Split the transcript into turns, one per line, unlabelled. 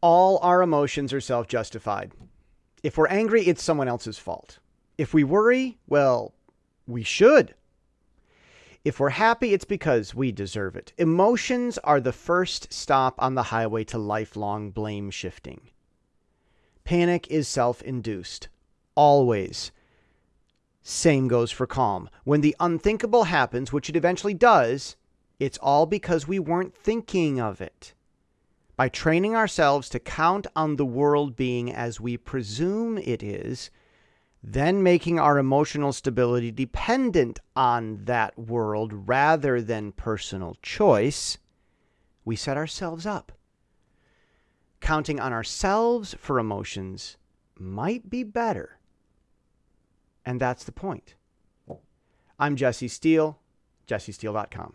All our emotions are self justified. If we're angry, it's someone else's fault. If we worry, well, we should. If we're happy, it's because we deserve it. Emotions are the first stop on the highway to lifelong blame shifting. Panic is self induced. Always. Same goes for calm. When the unthinkable happens, which it eventually does, it's all because we weren't thinking of it. By training ourselves to count on the world being as we presume it is, then making our emotional stability dependent on that world rather than personal choice, we set ourselves up. Counting on ourselves for emotions might be better. And that's the point. I'm Jesse Steele, jessesteele.com.